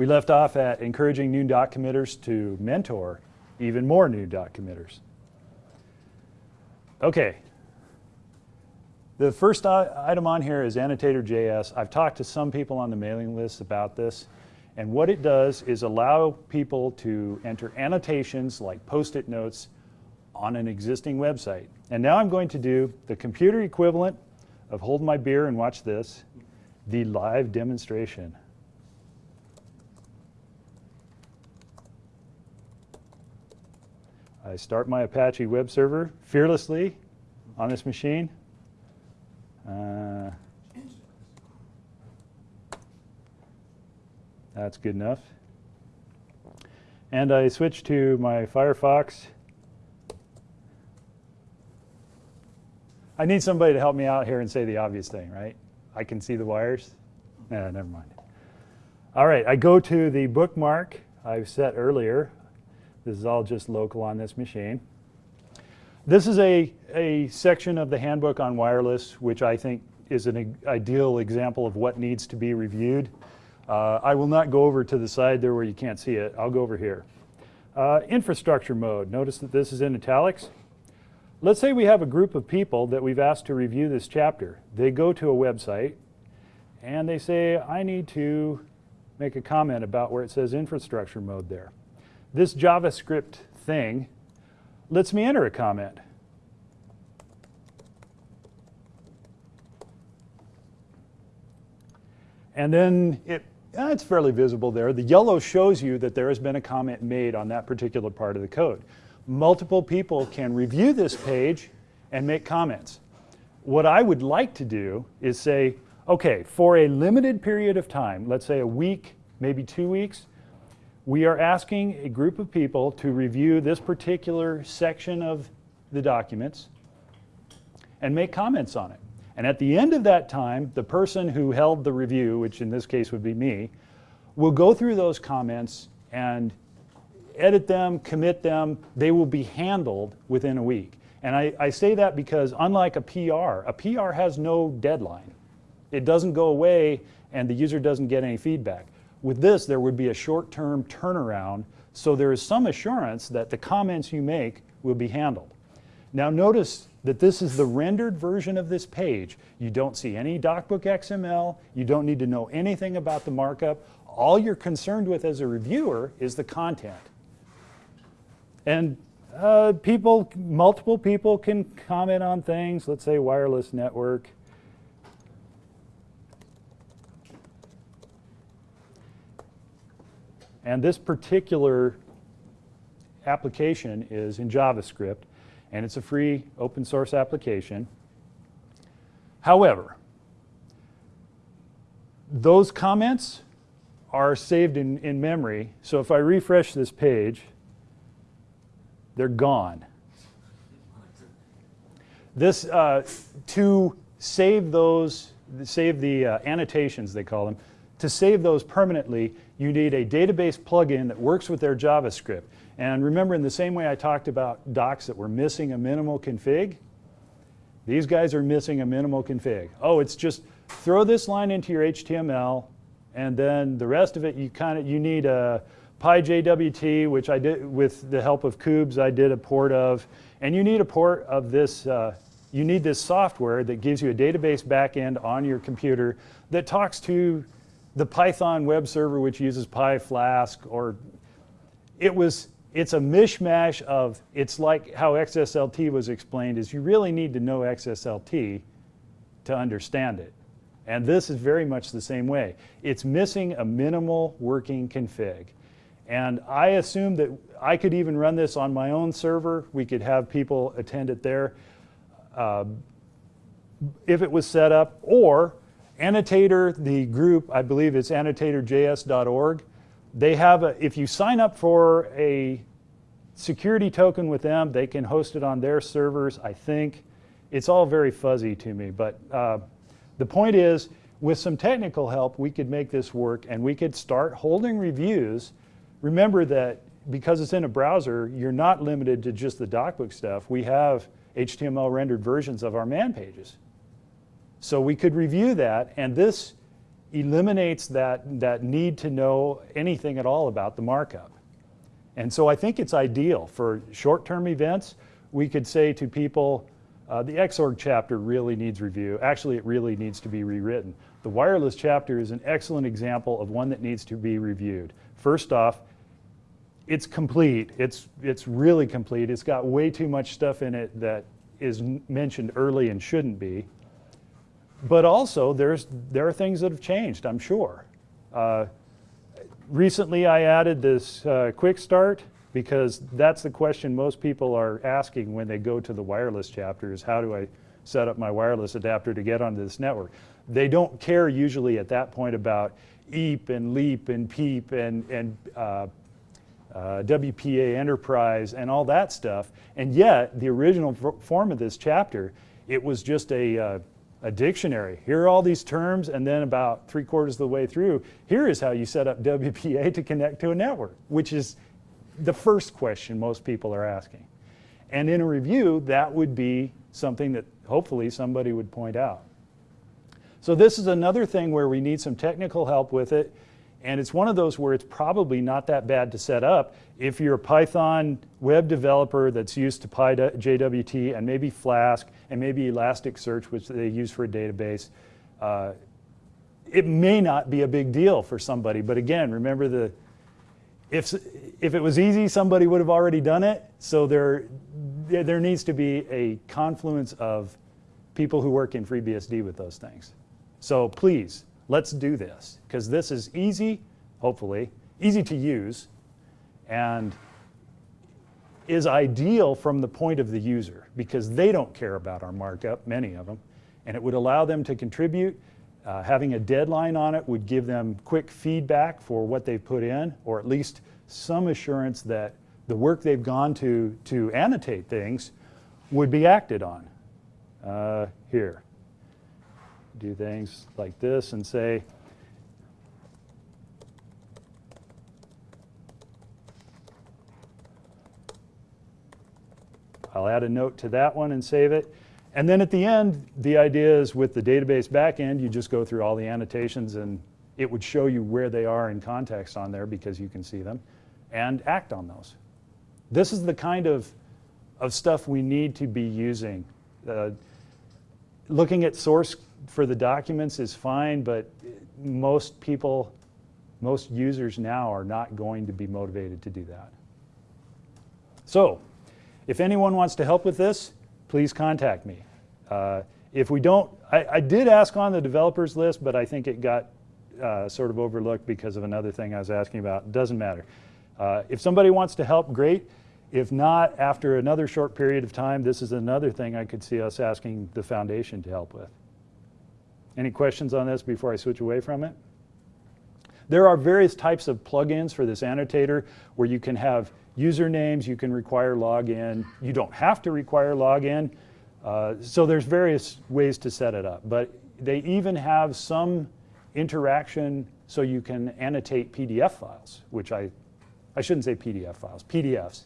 We left off at encouraging new doc committers to mentor even more new doc committers. Okay. The first item on here is annotator.js. I've talked to some people on the mailing list about this. And what it does is allow people to enter annotations like post-it notes on an existing website. And now I'm going to do the computer equivalent of hold my beer and watch this, the live demonstration. I start my Apache web server fearlessly on this machine. Uh, that's good enough. And I switch to my Firefox. I need somebody to help me out here and say the obvious thing, right? I can see the wires. Nah, never mind. All right, I go to the bookmark I've set earlier. This is all just local on this machine. This is a, a section of the handbook on wireless, which I think is an ideal example of what needs to be reviewed. Uh, I will not go over to the side there where you can't see it. I'll go over here. Uh, infrastructure mode. Notice that this is in italics. Let's say we have a group of people that we've asked to review this chapter. They go to a website and they say, I need to make a comment about where it says infrastructure mode there. This JavaScript thing lets me enter a comment. And then it, ah, it's fairly visible there. The yellow shows you that there has been a comment made on that particular part of the code multiple people can review this page and make comments. What I would like to do is say, okay, for a limited period of time, let's say a week, maybe two weeks, we are asking a group of people to review this particular section of the documents and make comments on it. And at the end of that time, the person who held the review, which in this case would be me, will go through those comments and edit them, commit them, they will be handled within a week. And I, I, say that because unlike a PR, a PR has no deadline. It doesn't go away and the user doesn't get any feedback. With this, there would be a short-term turnaround, so there is some assurance that the comments you make will be handled. Now notice that this is the rendered version of this page. You don't see any DocBook XML. You don't need to know anything about the markup. All you're concerned with as a reviewer is the content. And uh, people, multiple people can comment on things, let's say wireless network. And this particular application is in JavaScript, and it's a free open source application. However, those comments are saved in, in memory. So if I refresh this page, they're gone. This, uh, to save those, save the uh, annotations, they call them, to save those permanently, you need a database plugin that works with their JavaScript. And remember, in the same way I talked about docs that were missing a minimal config, these guys are missing a minimal config. Oh, it's just throw this line into your HTML, and then the rest of it, you kind of, you need a, PyJWT, which I did with the help of Kubes, I did a port of. And you need a port of this, uh, you need this software that gives you a database backend on your computer that talks to the Python web server, which uses PyFlask, or it was, it's a mishmash of, it's like how XSLT was explained, is you really need to know XSLT to understand it. And this is very much the same way. It's missing a minimal working config. And I assume that I could even run this on my own server. We could have people attend it there uh, if it was set up. Or Annotator, the group, I believe it's annotatorjs.org. They have a, if you sign up for a security token with them, they can host it on their servers, I think. It's all very fuzzy to me, but uh, the point is, with some technical help, we could make this work and we could start holding reviews remember that because it's in a browser, you're not limited to just the DocBook stuff. We have HTML rendered versions of our man pages. So we could review that, and this eliminates that, that need to know anything at all about the markup. And so I think it's ideal for short-term events. We could say to people, uh, the Xorg chapter really needs review. Actually, it really needs to be rewritten. The wireless chapter is an excellent example of one that needs to be reviewed. First off, it's complete. It's, it's really complete. It's got way too much stuff in it that is mentioned early and shouldn't be. But also, there's, there are things that have changed, I'm sure. Uh, recently, I added this uh, quick start because that's the question most people are asking when they go to the wireless chapter is how do I set up my wireless adapter to get onto this network? They don't care usually at that point about EAP and LEAP and PEAP and, and uh, uh, WPA Enterprise and all that stuff. And yet, the original form of this chapter, it was just a, uh, a dictionary. Here are all these terms, and then about three quarters of the way through, here is how you set up WPA to connect to a network, which is the first question most people are asking. And in a review, that would be something that hopefully somebody would point out. So this is another thing where we need some technical help with it. And it's one of those where it's probably not that bad to set up if you're a Python web developer that's used to PyJWT and maybe Flask and maybe Elasticsearch, which they use for a database. Uh, it may not be a big deal for somebody, but again, remember the if if it was easy, somebody would have already done it. So there there needs to be a confluence of people who work in FreeBSD with those things. So please let's do this because this is easy, hopefully, easy to use, and is ideal from the point of the user because they don't care about our markup, many of them, and it would allow them to contribute. Uh, having a deadline on it would give them quick feedback for what they've put in, or at least some assurance that the work they've gone to to annotate things would be acted on. Uh, here do things like this and say, I'll add a note to that one and save it. And then at the end, the idea is with the database backend, you just go through all the annotations and it would show you where they are in context on there because you can see them and act on those. This is the kind of, of stuff we need to be using. Uh, looking at source for the documents is fine, but most people, most users now are not going to be motivated to do that. So, if anyone wants to help with this, please contact me. Uh, if we don't, I, I, did ask on the developers list, but I think it got uh, sort of overlooked because of another thing I was asking about. Doesn't matter. Uh, if somebody wants to help, great. If not, after another short period of time, this is another thing I could see us asking the foundation to help with. Any questions on this before I switch away from it? There are various types of plugins for this annotator where you can have usernames, you can require login. You don't have to require login. Uh, so there's various ways to set it up. But they even have some interaction so you can annotate PDF files, which I, I shouldn't say PDF files, PDFs,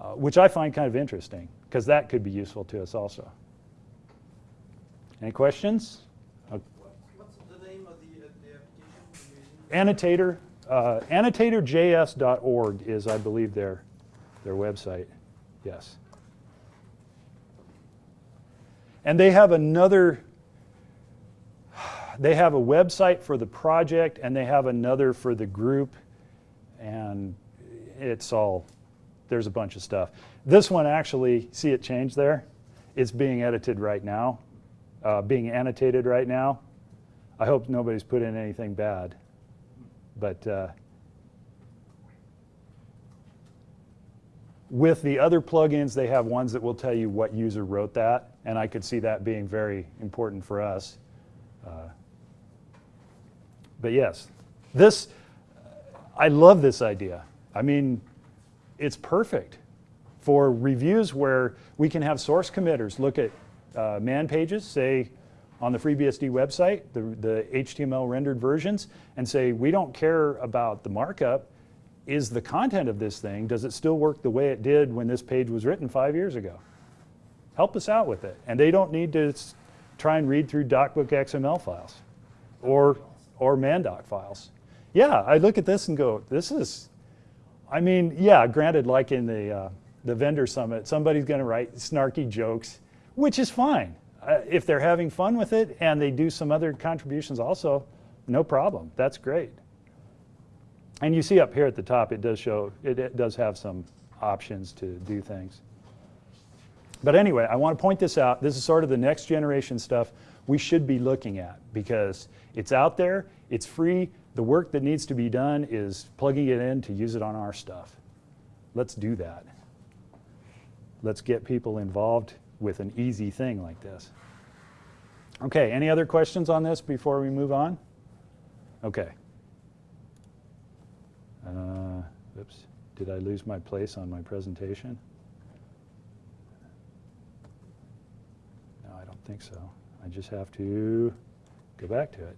uh, which I find kind of interesting because that could be useful to us also. Any questions? Annotator, uh, annotatorjs.org is, I believe, their, their website. Yes. And they have another, they have a website for the project and they have another for the group. And it's all, there's a bunch of stuff. This one actually, see it change there? It's being edited right now, uh, being annotated right now. I hope nobody's put in anything bad. But uh, with the other plugins, they have ones that will tell you what user wrote that, and I could see that being very important for us. Uh, but yes, this, I love this idea. I mean, it's perfect for reviews where we can have source committers look at uh, man pages, say, on the FreeBSD website, the, the HTML rendered versions, and say, we don't care about the markup. Is the content of this thing, does it still work the way it did when this page was written five years ago? Help us out with it. And they don't need to try and read through DocBook XML files. Or, or Mandoc files. Yeah, I look at this and go, this is, I mean, yeah, granted, like in the, uh, the vendor summit, somebody's going to write snarky jokes, which is fine. Uh, if they're having fun with it and they do some other contributions also, no problem. That's great. And you see up here at the top, it does show, it, it does have some options to do things. But anyway, I want to point this out. This is sort of the next generation stuff we should be looking at because it's out there, it's free. The work that needs to be done is plugging it in to use it on our stuff. Let's do that. Let's get people involved with an easy thing like this. Okay, any other questions on this before we move on? Okay. Uh, oops, did I lose my place on my presentation? No, I don't think so. I just have to go back to it.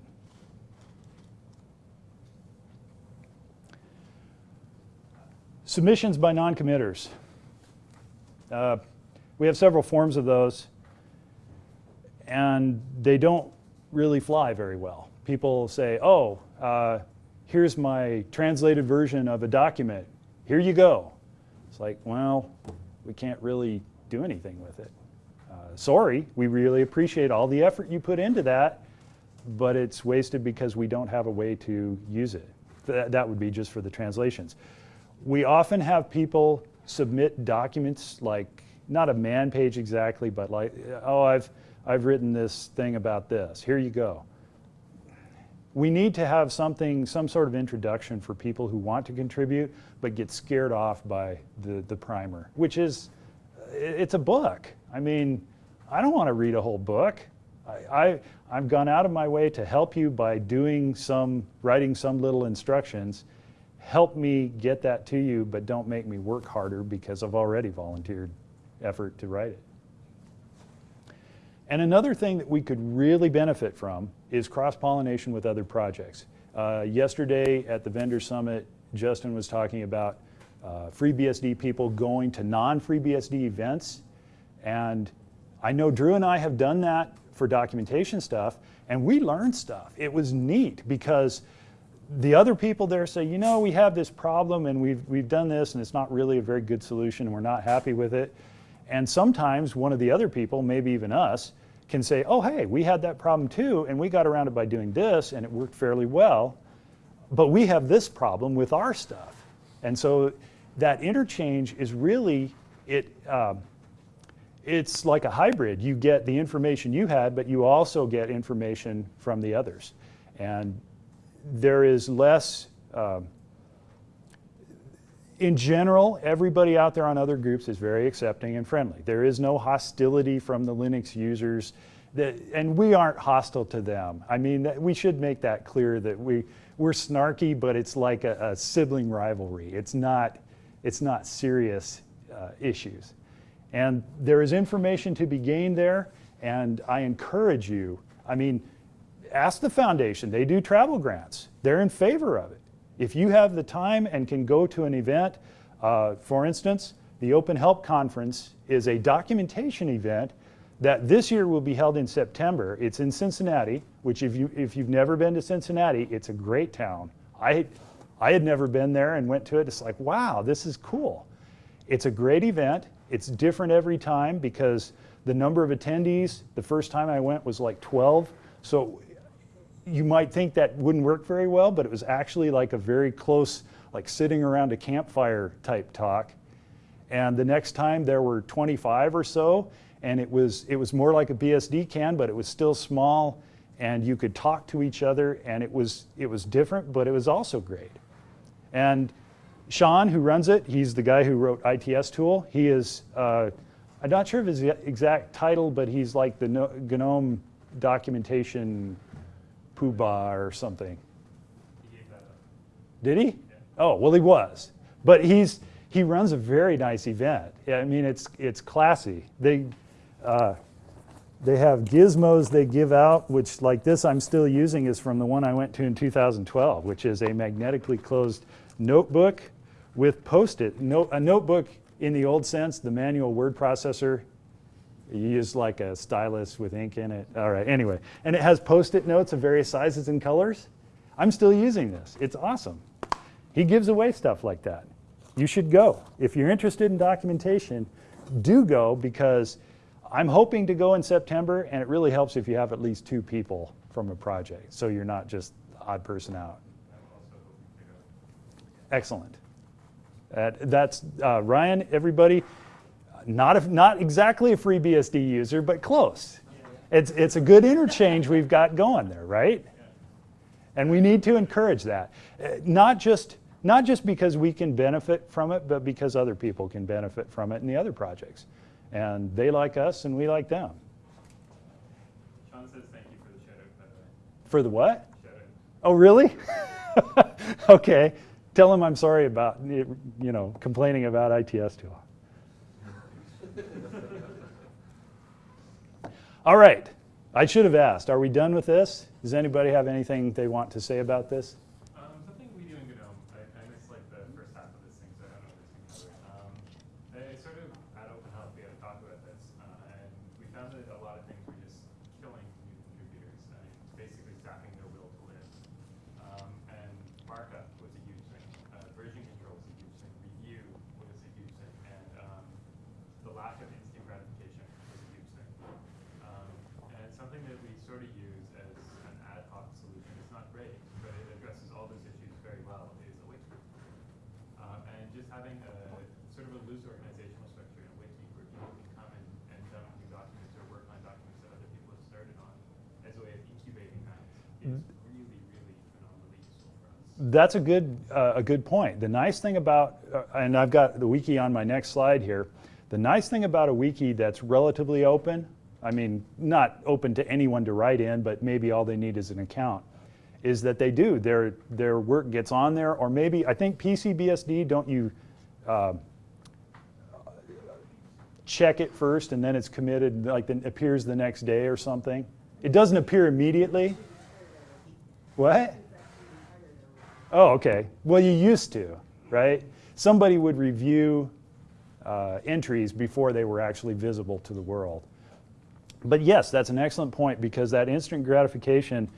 Submissions by non-committers. Uh, we have several forms of those, and they don't really fly very well. People say, oh, uh, here's my translated version of a document. Here you go. It's like, well, we can't really do anything with it. Uh, sorry, we really appreciate all the effort you put into that, but it's wasted because we don't have a way to use it. Th that would be just for the translations. We often have people submit documents like not a man page exactly, but like, oh, I've, I've written this thing about this. Here you go. We need to have something, some sort of introduction for people who want to contribute, but get scared off by the, the primer, which is, it's a book. I mean, I don't want to read a whole book. I, I, I've gone out of my way to help you by doing some, writing some little instructions. Help me get that to you, but don't make me work harder because I've already volunteered effort to write it. And another thing that we could really benefit from is cross-pollination with other projects. Uh, yesterday at the Vendor Summit, Justin was talking about uh, FreeBSD people going to non-FreeBSD events. And I know Drew and I have done that for documentation stuff, and we learned stuff. It was neat because the other people there say, you know, we have this problem and we've, we've done this and it's not really a very good solution and we're not happy with it. And sometimes one of the other people, maybe even us, can say, oh, hey, we had that problem too, and we got around it by doing this, and it worked fairly well, but we have this problem with our stuff. And so that interchange is really, it, um, it's like a hybrid. You get the information you had, but you also get information from the others. And there is less, um, in general, everybody out there on other groups is very accepting and friendly. There is no hostility from the Linux users, that, and we aren't hostile to them. I mean, we should make that clear that we, we're snarky, but it's like a, a sibling rivalry. It's not, it's not serious uh, issues. And there is information to be gained there, and I encourage you, I mean, ask the foundation. They do travel grants. They're in favor of it. If you have the time and can go to an event, uh, for instance, the Open Help Conference is a documentation event that this year will be held in September. It's in Cincinnati, which if, you, if you've never been to Cincinnati, it's a great town. I, I had never been there and went to it. It's like, wow, this is cool. It's a great event. It's different every time because the number of attendees, the first time I went was like 12. So you might think that wouldn't work very well, but it was actually like a very close, like sitting around a campfire type talk. And the next time there were 25 or so, and it was, it was more like a BSDCan, but it was still small, and you could talk to each other, and it was, it was different, but it was also great. And Shaun, who runs it, he's the guy who wrote itstool. He is, uh, I'm not sure of his exact title, but he's like the GNOME documentation poobah or something. He Did he? Yeah. Oh, well he was. But he's, he runs a very nice event. I mean, it's, it's classy. They, uh, they have gizmos they give out, which like this I'm still using is from the one I went to in 2012, which is a magnetically closed notebook with post-it. No, a notebook in the old sense, the manual word processor you use like a stylus with ink in it. All right, anyway. And it has post-it notes of various sizes and colors. I'm still using this. It's awesome. He gives away stuff like that. You should go. If you're interested in documentation, do go because I'm hoping to go in September and it really helps if you have at least two people from a project so you're not just the odd person out. Excellent. That's uh, Ryan, everybody, not, not exactly a FreeBSD user, but close. It's, it's a good interchange we've got going there, right? And we need to encourage that. Uh, not just, not just because we can benefit from it, but because other people can benefit from it in the other projects. And they like us and we like them. Shaun says thank you for the shout out, by the way. For the what? Oh, really? okay. Tell him I'm sorry about, you know, complaining about ITS too long. All right. I should have asked, are we done with this? Does anybody have anything they want to say about this? Um, something we do in GNOME, I, I missed like the first half of this thing, so I don't know if this can cover it. Um, I sort of at Open Help, we had a talk about this, uh, and we found that a lot of things were just killing new contributors, and basically sapping their will to live. Um, and markup was a huge thing, uh, version control was a huge thing, review was a huge thing, and um, the lack of instant gratification was a huge thing. Um, and it's something that we sort of use as an ad hoc solution. It's not great, but it addresses all those issues very well. Is a wiki. Um, and just having a sort of a loose organizational structure in a wiki where people can come and, and dump new documents or work on documents that other people have started on as a way of incubating that is really, really phenomenally useful for us. That's a good, uh, a good point. The nice thing about, uh, and I've got the wiki on my next slide here, the nice thing about a wiki that's relatively open, I mean, not open to anyone to write in, but maybe all they need is an account, is that they do. Their, their work gets on there, or maybe, I think PCBSD, don't you uh, check it first and then it's committed, like it appears the next day or something? It doesn't appear immediately? What? Oh, okay. Well, you used to, right? Somebody would review uh, entries before they were actually visible to the world. But yes, that's an excellent point because that instant gratification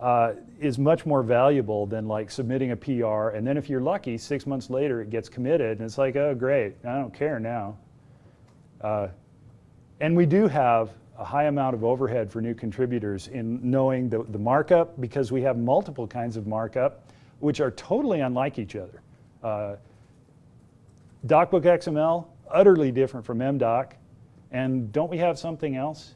uh, is much more valuable than like submitting a PR and then if you're lucky, six months later it gets committed and it's like, oh great, I don't care now. Uh, and we do have a high amount of overhead for new contributors in knowing the, the markup because we have multiple kinds of markup which are totally unlike each other. Uh, DocBook XML, utterly different from MDoc. And don't we have something else?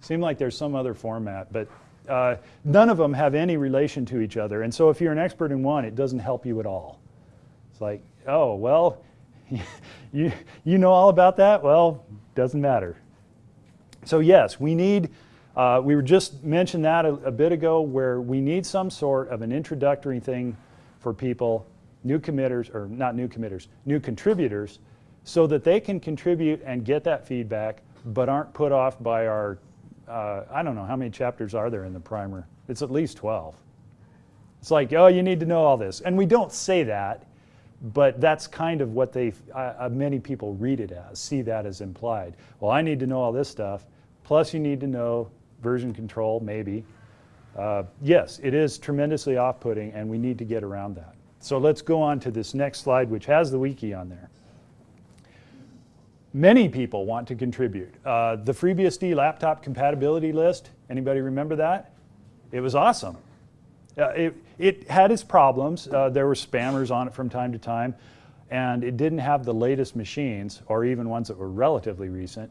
Seem like there's some other format, but uh, none of them have any relation to each other. And so if you're an expert in one, it doesn't help you at all. It's like, oh, well, you, you know all about that? Well, doesn't matter. So yes, we need, uh, we were just mentioned that a, a bit ago where we need some sort of an introductory thing for people, new committers, or not new committers, new contributors, so that they can contribute and get that feedback, but aren't put off by our, uh, I don't know, how many chapters are there in the primer? It's at least 12. It's like, oh, you need to know all this. And we don't say that, but that's kind of what they, uh, many people read it as, see that as implied. Well, I need to know all this stuff, plus you need to know version control, maybe. Uh, yes, it is tremendously off-putting and we need to get around that. So let's go on to this next slide, which has the wiki on there. Many people want to contribute. Uh, the FreeBSD laptop compatibility list, anybody remember that? It was awesome. Uh, it, it, had its problems. Uh, there were spammers on it from time to time, and it didn't have the latest machines, or even ones that were relatively recent,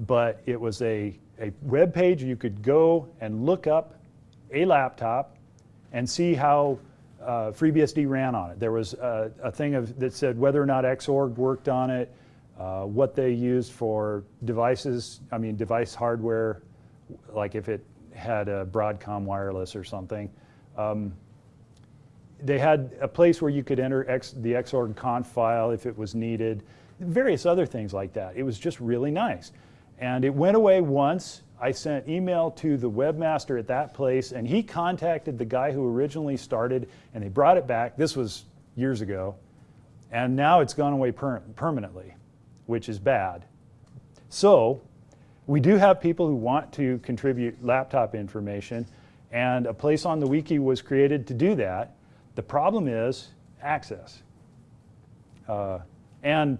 but it was a, a web page you could go and look up a laptop and see how uh, FreeBSD ran on it. There was a, a thing of, that said whether or not Xorg worked on it, uh, what they used for devices, I mean device hardware, like if it had a Broadcom wireless or something. Um, they had a place where you could enter X, the Xorg conf file if it was needed, various other things like that. It was just really nice. And it went away once. I sent email to the webmaster at that place and he contacted the guy who originally started and they brought it back. This was years ago. And now it's gone away per permanently which is bad. So we do have people who want to contribute laptop information And a place on the wiki was created to do that. The problem is access. Uh, and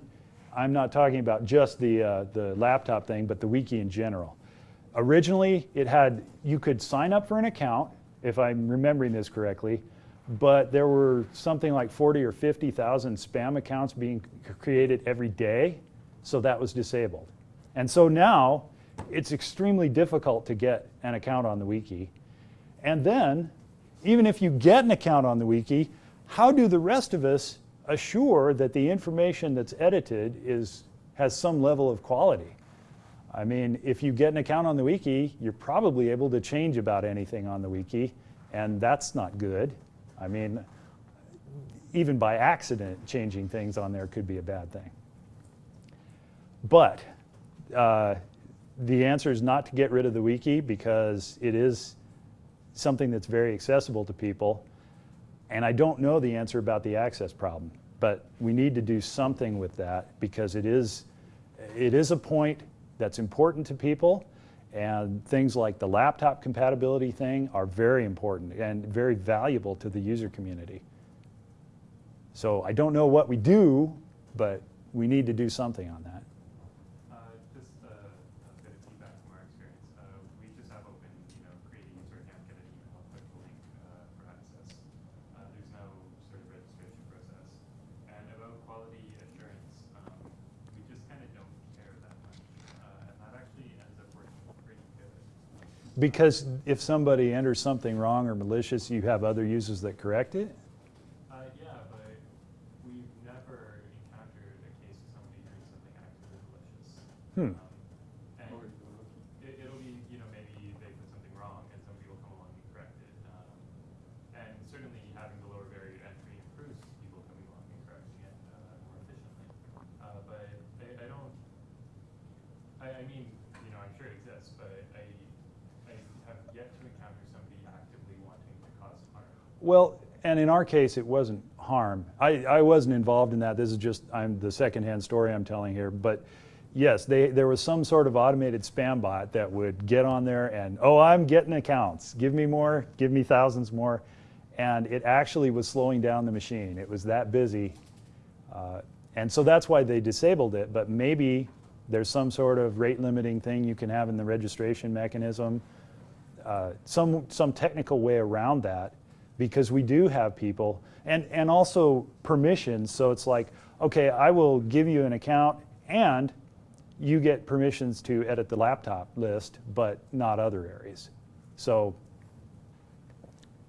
I'm not talking about just the, uh, the laptop thing, but the wiki in general. Originally, it had, you could sign up for an account, if I'm remembering this correctly, but there were something like 40 or 50,000 spam accounts being created every day, so that was disabled. And so now, it's extremely difficult to get an account on the wiki. And then, even if you get an account on the wiki, how do the rest of us assure that the information that's edited is, has some level of quality? I mean, if you get an account on the wiki, you're probably able to change about anything on the wiki, and that's not good. I mean, even by accident, changing things on there could be a bad thing. But uh, the answer is not to get rid of the wiki because it is something that's very accessible to people. And I don't know the answer about the access problem, but we need to do something with that because it is, it is a point that's important to people. And things like the laptop compatibility thing are very important and very valuable to the user community. So I don't know what we do, but we need to do something on that. Uh, just uh, a bit of feedback from our experience. Uh, we just have open, you know, create a user account, get an email, click the link uh, for access. Uh, there's no sort of registration process. And about quality assurance, um, we just kind of don't care that much. Uh, and that actually ends up working pretty good. Because if somebody enters something wrong or malicious, you have other users that correct it? Uh, yeah, but we've never encountered a case of somebody doing something actively malicious. Hmm. Um, and it, it'll be, you know, maybe they put something wrong and somebody will come along and correct it. Um, and certainly having the lower barrier to entry improves people coming along and correcting it uh, more efficiently. Uh, but I, I don't, I, I mean, you know, I'm sure it exists, but I, I have yet to encounter somebody actively wanting to cause harm. Well, and in our case, it wasn't harm. I, I wasn't involved in that. This is just I'm the secondhand story I'm telling here. But yes, they, there was some sort of automated spam bot that would get on there and, oh, I'm getting accounts. Give me more, give me thousands more. And it actually was slowing down the machine. It was that busy. Uh, and so that's why they disabled it. But maybe there's some sort of rate limiting thing you can have in the registration mechanism. Uh, some, some technical way around that because we do have people and, and also permissions. So it's like, okay, I will give you an account and you get permissions to edit the laptop list, but not other areas. So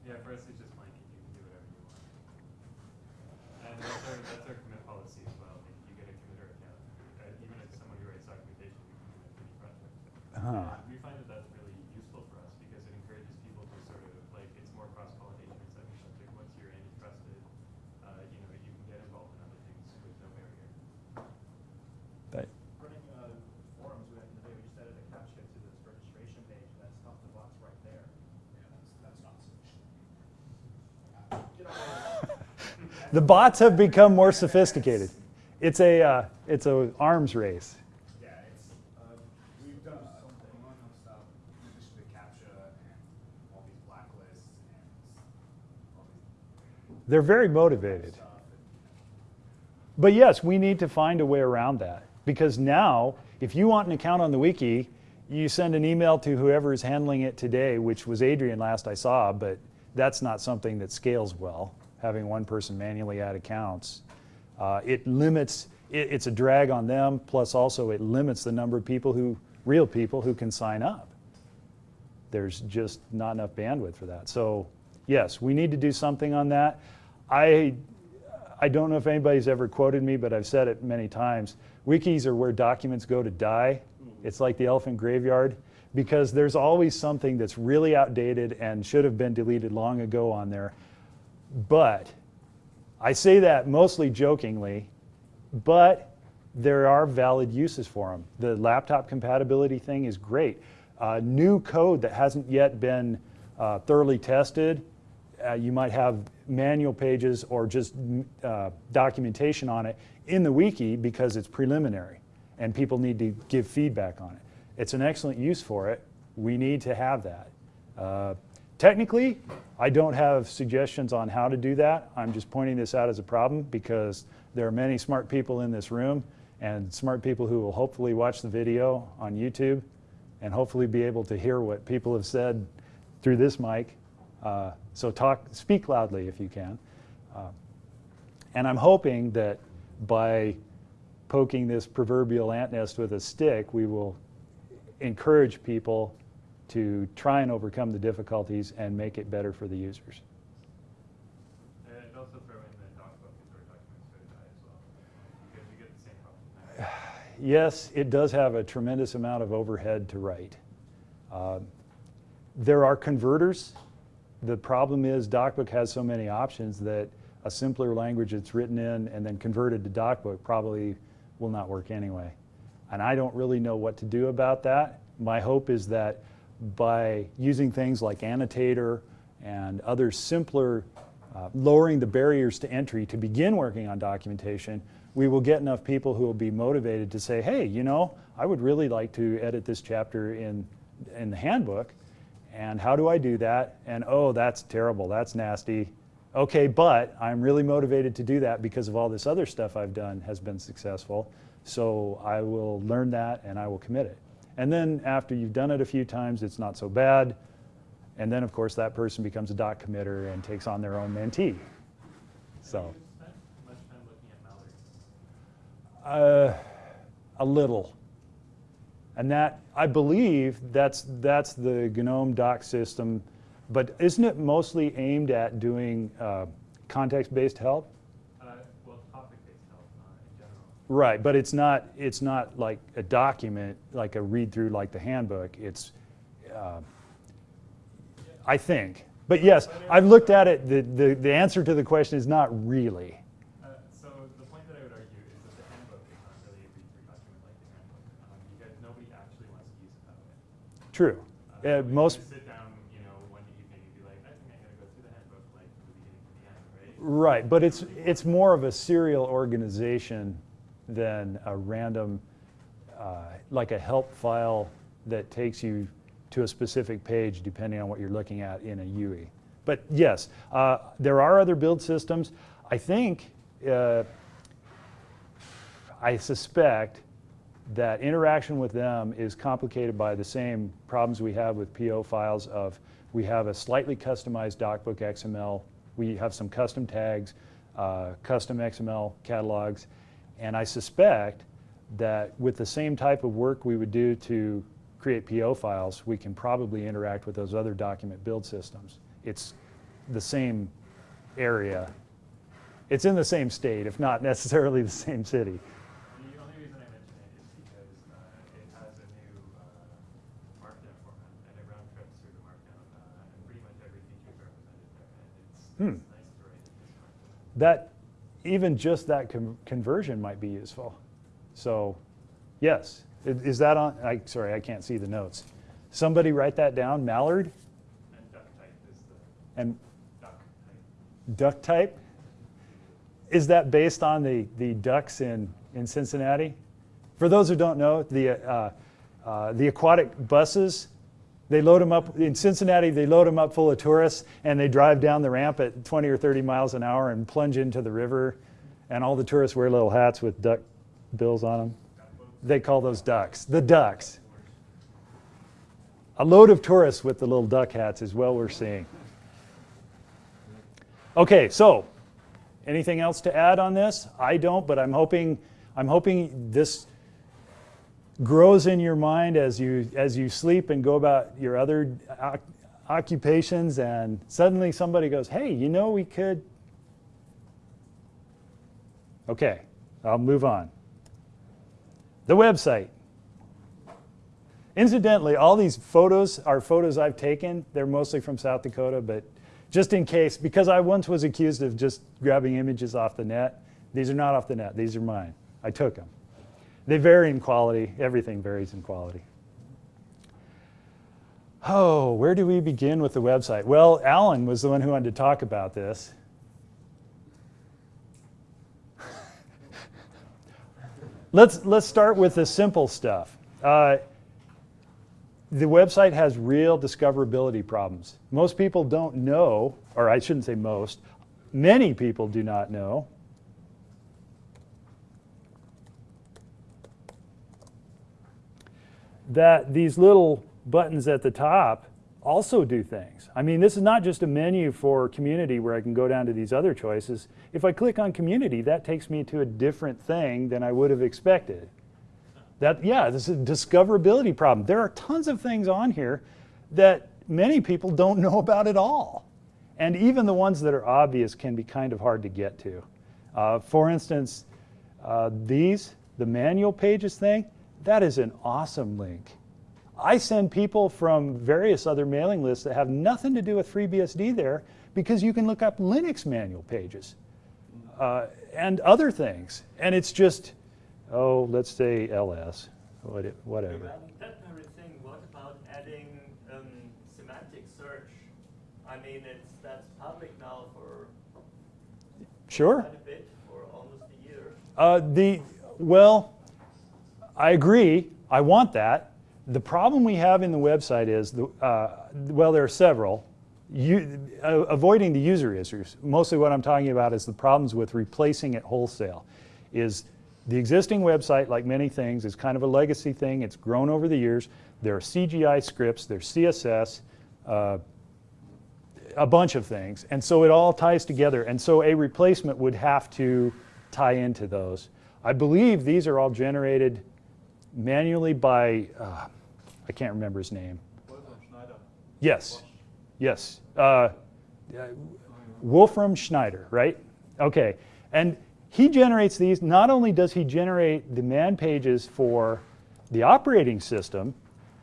Yeah, for us, it's just blanket, you can do whatever you want. And that's our, that's our commit policy as well, like, you get a committer account, uh, even if someone who writes documentation, you can commit to any project. Huh. And We find that that's really useful for us, because it encourages people to sort of, like, it's more cross-pollination, it's like, like, once you're in, you're trusted, uh, you know, you can get involved in other things with no barrier. that- running uh, forums, we, the day we just added a captcha to this registration page, and that's not the box right there. Yeah, that's, that's not sufficient. Get on the bots have become more sophisticated. It's a, uh, it's a arms race. Yeah, it's, uh, we've done a ton stuff, in addition to CAPTCHA and all these blacklists and They're very motivated. But yes, we need to find a way around that because now, if you want an account on the wiki, you send an email to whoever is handling it today, which was Adrian last I saw, but that's not something that scales well, having one person manually add accounts. Uh, it limits, it, it's a drag on them, plus also it limits the number of people who, real people who can sign up. There's just not enough bandwidth for that. So yes, we need to do something on that. I, I don't know if anybody's ever quoted me, but I've said it many times. Wikis are where documents go to die. It's like the elephant graveyard because there's always something that's really outdated and should have been deleted long ago on there. But I say that mostly jokingly, but there are valid uses for them. The laptop compatibility thing is great. Uh, new code that hasn't yet been uh, thoroughly tested, uh, you might have manual pages or just uh, documentation on it in the wiki because it's preliminary and people need to give feedback on it. It's an excellent use for it. We need to have that. Technically, I don't have suggestions on how to do that. I'm just pointing this out as a problem because there are many smart people in this room and smart people who will hopefully watch the video on YouTube and hopefully be able to hear what people have said through this mic. Uh, so talk, speak loudly if you can. Uh, and I'm hoping that by poking this proverbial ant nest with a stick, we will encourage people to try and overcome the difficulties and make it better for the users. And also throw in the DocBook as our documents for die as well, because you get the same problem. Yes, it does have a tremendous amount of overhead to write. Uh, there are converters. The problem is DocBook has so many options that a simpler language that's written in and then converted to DocBook probably will not work anyway. And I don't really know what to do about that. My hope is that by using things like Annotator and other simpler, uh, lowering the barriers to entry to begin working on documentation, we will get enough people who will be motivated to say, hey, you know, I would really like to edit this chapter in, in the handbook. And how do I do that? And oh, that's terrible, that's nasty. Okay, but I'm really motivated to do that because of all this other stuff I've done has been successful. So I will learn that and I will commit it. And then after you've done it a few times, it's not so bad. And then, of course, that person becomes a doc committer and takes on their own mentee. So, Have you spent much time looking at uh, a little. And that, I believe, that's, that's the GNOME doc system. But isn't it mostly aimed at doing uh, context-based help? Uh, well, topic-based help uh, in general. Right, but it's not, it's not like a document, like a read-through like the handbook. It's, uh, I think. But yes, I've looked at it. The, the, the answer to the question is not really. Uh, so the point that I would argue is that the handbook is not really a read-through document like the handbook, um, because nobody actually wants to use it that way. True. Uh, most, sit down, you know, one evening and be like, I think I'm gonna go through the handbook like from the beginning to the end, right? right, but it's, it's more of a serial organization than a random, uh, like a help file that takes you to a specific page depending on what you're looking at in a UE. But yes, uh, there are other build systems. I think, uh, I suspect that interaction with them is complicated by the same problems we have with PO files of we have a slightly customized DocBook XML, we have some custom tags, uh, custom XML catalogs, and I suspect that with the same type of work we would do to create PO files, we can probably interact with those other document build systems. It's the same area. It's in the same state, if not necessarily the same city. The only reason I mention it is because uh, it has a new uh, markdown format, and it round trips through the markdown, uh, and pretty much every feature is represented there, and it's, Hmm. it's nice to write in this markdown. that even just that con- conversion might be useful. So, yes, is that on? I, sorry, I can't see the notes. Somebody write that down. Mallard And duck type is the and duck type. duck type. Is that based on the the ducks in in Cincinnati? For those who don't know, the uh, uh, the aquatic buses. They load them up in Cincinnati. They load them up full of tourists, and they drive down the ramp at 20 or 30 miles an hour and plunge into the river. And all the tourists wear little hats with duck bills on them. They call those ducks. The ducks. A load of tourists with the little duck hats is what we're seeing. Okay, so anything else to add on this? I don't, but I'm hoping I'm hoping this grows in your mind as you as you sleep and go about your other occupations and suddenly somebody goes, "Hey, you know we could Okay, I'll move on. The website. Incidentally, all these photos are photos I've taken. They're mostly from South Dakota, but just in case, because I once was accused of just grabbing images off the net, these are not off the net, these are mine. I took them. They vary in quality, everything varies in quality. Oh, where do we begin with the website? Well, Alan was the one who wanted to talk about this. let's, let's start with the simple stuff. Uh, the website has real discoverability problems. Most people don't know, or I shouldn't say most, many people do not know that these little buttons at the top also do things. I mean, this is not just a menu for community where I can go down to these other choices. If I click on community, that takes me to a different thing than I would have expected. That, yeah, this is a discoverability problem. There are tons of things on here that many people don't know about at all. And even the ones that are obvious can be kind of hard to get to. Uh, for instance, uh, these, the manual pages thing, that is an awesome link. I send people from various other mailing lists that have nothing to do with FreeBSD there because you can look up Linux manual pages uh, and other things. And it's just, oh, let's say ls, whatever. That very thing, what about adding um, semantic search? I mean, it's, that's public now for Sure. quite a bit, for almost a year. Uh, the, well, I agree. I want that. The problem we have in the website is, the, uh, well, there are several. You, uh, avoiding the user issues. Mostly what I'm talking about is the problems with replacing it wholesale. Is the existing website, like many things, is kind of a legacy thing. It's grown over the years. There are CGI scripts, there's CSS, uh, a bunch of things. And so it all ties together. And so a replacement would have to tie into those. I believe these are all generated manually by, uh, I can't remember his name. Wolfram Schneider. Yes, yes. Uh, Wolfram Schneider, right? Okay. And he generates these. Not only does he generate the man pages for the operating system,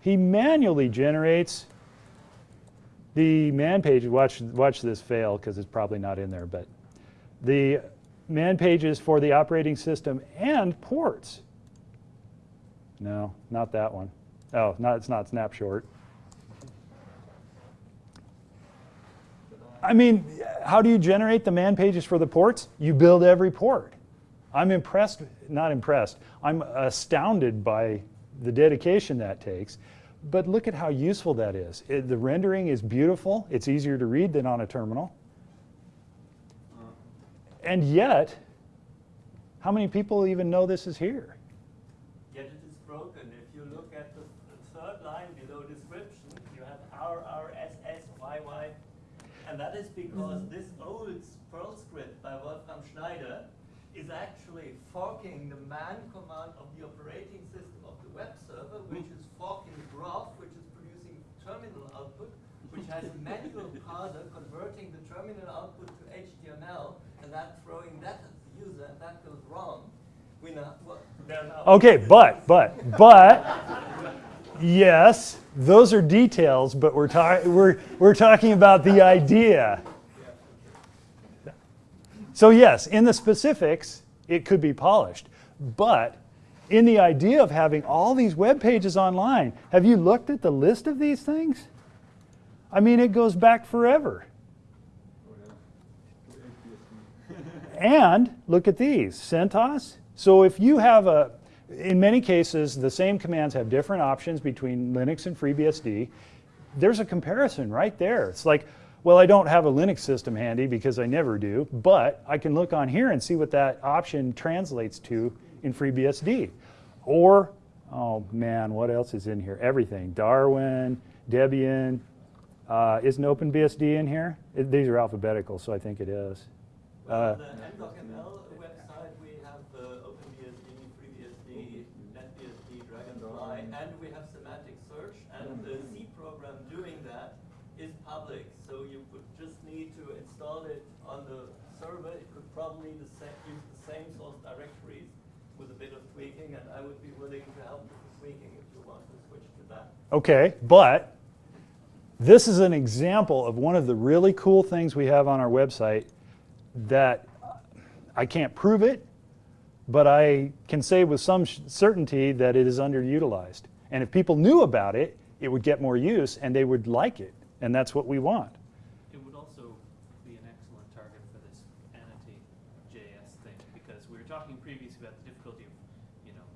he manually generates the man page, watch, watch this fail because it's probably not in there, but the man pages for the operating system and ports. No, not that one. Oh, not, it's not Snapshort. I mean, how do you generate the man pages for the ports? You build every port. I'm impressed, not impressed, I'm astounded by the dedication that takes. But look at how useful that is. It- the rendering is beautiful. It's easier to read than on a terminal. And yet, how many people even know this is here? Yet it is broken. If you look at the the third line below description, you have R, R, S, S, Y, Y. And that is because mm-hmm. this old Perl script by Wolfram Schneider is actually forking the man command of the operating system of the web server, which mm-hmm. is forking groff, which is producing terminal output, which has a manual parser converting the terminal output to HTML, and then throwing that at the user, and that goes wrong. We now, well. Okay, but, but, but, yes, those are details, but we're, ta- we're, we're talking about the idea. So, yes, in the specifics, it could be polished. But in the idea of having all these web pages online, have you looked at the list of these things? I mean, it goes back forever. And look at these, CentOS. So if you have a, in many cases, the same commands have different options between Linux and FreeBSD. There's a comparison right there. It's like, well, I don't have a Linux system handy because I never do, but I can look on here and see what that option translates to in FreeBSD. Or, oh man, what else is in here? Everything. Darwin, Debian. Uh, isn't OpenBSD in here? It- these are alphabetical, so I think it is. Uh, the MDocML website, we have the OpenBSD, FreeBSD, NetBSD, Dragonfly, and we have semantic search, and the C program doing that is public, so you would just need to install it on the server. It could probably the sa- use the same source directories with a bit of tweaking, and I would be willing to help with the tweaking if you want to switch to that. Okay, but this is an example of one of the really cool things we have on our website that I can't prove it, but I can say with some certainty that it is underutilized. And if people knew about it, it would get more use and they would like it. And that's what we want. It would also be an excellent target for this annotate JS thing, because we were talking previously about the difficulty of, you know,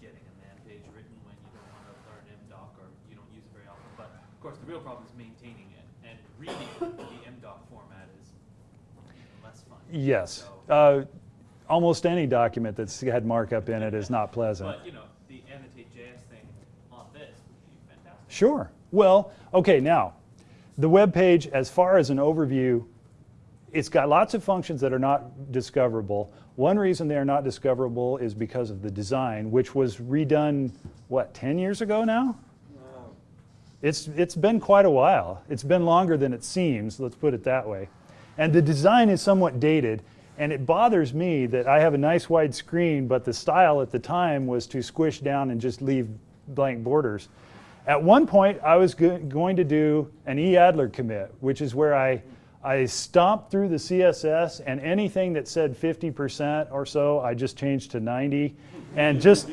getting a man page written when you don't want to learn MDoc or you don't use Of course, the real problem is maintaining it, and reading the MDOC format is less fun. Yes. Uh, Almost any document that's had markup in it is not pleasant. But, you know, the annotate JS thing on this would be fantastic. Sure. Well, okay, now, the web page, as far as an overview, it's got lots of functions that are not discoverable. One reason they are not discoverable is because of the design, which was redone, what, 10 years ago now? It's, it's been quite a while. It's been longer than it seems, let's put it that way. And the design is somewhat dated, and it bothers me that I have a nice wide screen, but the style at the time was to squish down and just leave blank borders. At one point, I was go- going to do an eAdler commit, which is where I, I stomped through the CSS and anything that said 50% or so, I just changed to 90 and just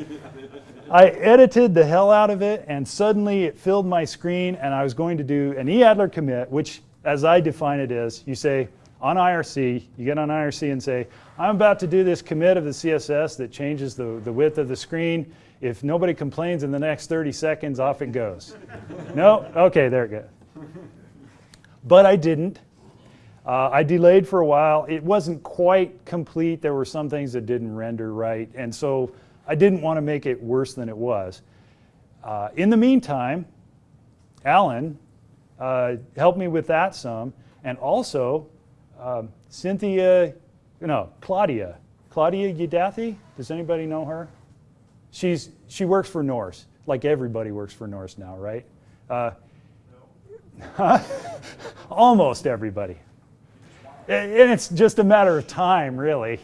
I edited the hell out of it, and suddenly it filled my screen, and I was going to do an eAdler commit, which, as I define it, is you say on IRC, you get on IRC and say, I'm about to do this commit of the CSS that changes the, the width of the screen. If nobody complains in the next 30 seconds, off it goes. no? Okay, there it goes. But I didn't. Uh, I delayed for a while. It wasn't quite complete. There were some things that didn't render right. And so I didn't want to make it worse than it was. Uh, in the meantime, Alan uh, helped me with that some. And also, um, Cynthia, no, Claudia. Claudia Udathi? Does anybody know her? She's, she works for Norse, like everybody works for Norse now, right? Uh, Almost everybody. And it's just a matter of time, really.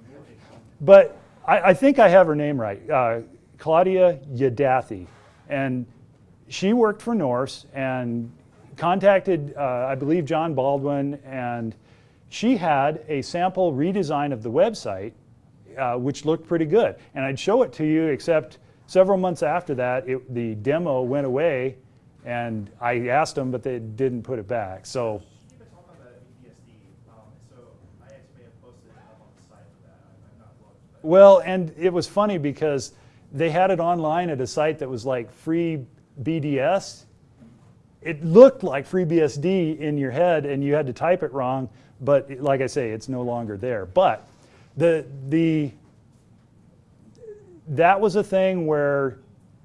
but I, I think I have her name right uh, Claudia Yadathi. And she worked for Norse and contacted, uh, I believe, John Baldwin, and she had a sample redesign of the website, uh, which looked pretty good. And I'd show it to you, except several months after that, it, the demo went away, and I asked them, but they didn't put it back. So. Well, and it was funny because they had it online at a site that was like free BDS. It looked like FreeBSD in your head, and you had to type it wrong. But like I say, it's no longer there. But the the that was a thing where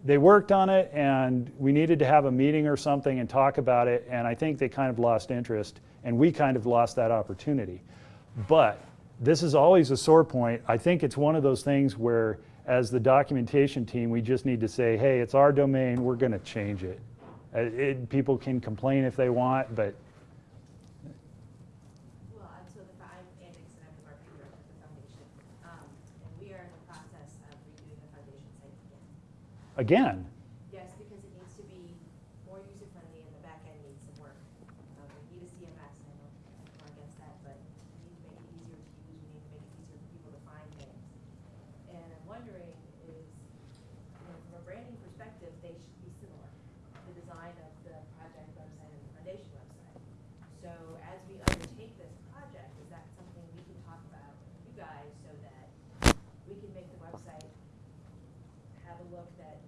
they worked on it, and we needed to have a meeting or something and talk about it. And I think they kind of lost interest, and we kind of lost that opportunity. But this is always a sore point. I think it's one of those things where, as the documentation team, we just need to say, hey, it's our domain, we're going to change it. Uh, it. People can complain if they want, but Well, and so the, I'm Anne Dickison, I'm the marketing director at the foundation, um, and we are in the process of redoing the foundation site again. again, Yes, because it needs to be more user-friendly and the back end needs some work. Um, we need a CMS, and I don't, I'm not against that, but we need to make it easier to use, we need to make it easier for people to find things. And I'm wondering is, you know, from a branding perspective, they should be similar, the design of the project website and the foundation website. So as we undertake this project, is that something we can talk about with you guys so that we can make the website have a look that,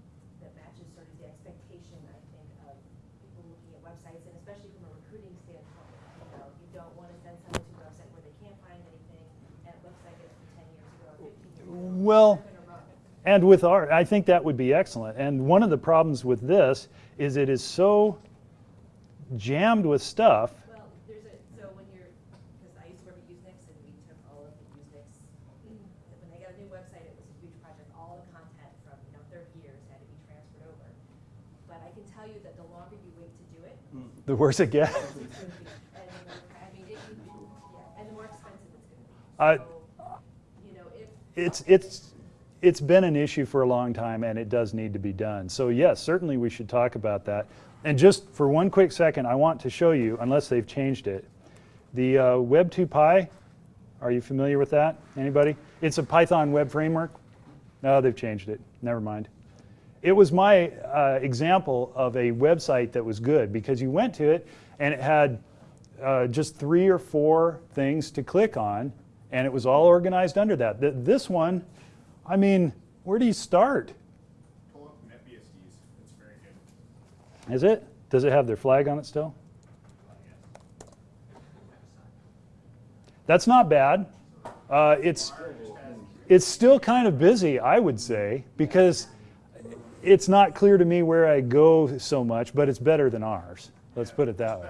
that matches sort of the expectation, I think, of people looking at websites, and especially from a recruiting standpoint. You know, you don't want to send someone to a website where they can't find anything, and it looks like it's from ten years ago or fifteen years ago. Well- They're gonna run. and with our, I think that would be excellent. And one of the problems with this is it is so jammed with stuff. Well, there's a, so when you're, because I used to work at Usenix, and we took all of the Usenix, when they got a new website, it was a huge project, all the content from, you know, thirty years had to be transferred over. But I can tell you that the longer you wait to do it, The worse it gets. it's gonna be. And, the more- I mean, it yeah, and the more expensive it's I- gonna be. So, you know, if. It's, it's, it's been an issue for a long time and it does need to be done. So yes, certainly we should talk about that. And just for one quick second, I want to show you, unless they've changed it, the uh, Web2Py, are you familiar with that? Anybody? It's a Python web framework. No, they've changed it. Never mind. It was my uh, example of a website that was good because you went to it and it had uh, just three or four things to click on, and it was all organized under that. Th- this one, I mean, where do you start? Pull up NetBSDs, it's very good. Is it? Does it have their flag on it still? That's not bad. Uh, it's it's still kind of busy, I would say, because it's not clear to me where I go so much, but it's better than ours. Let's put it that way.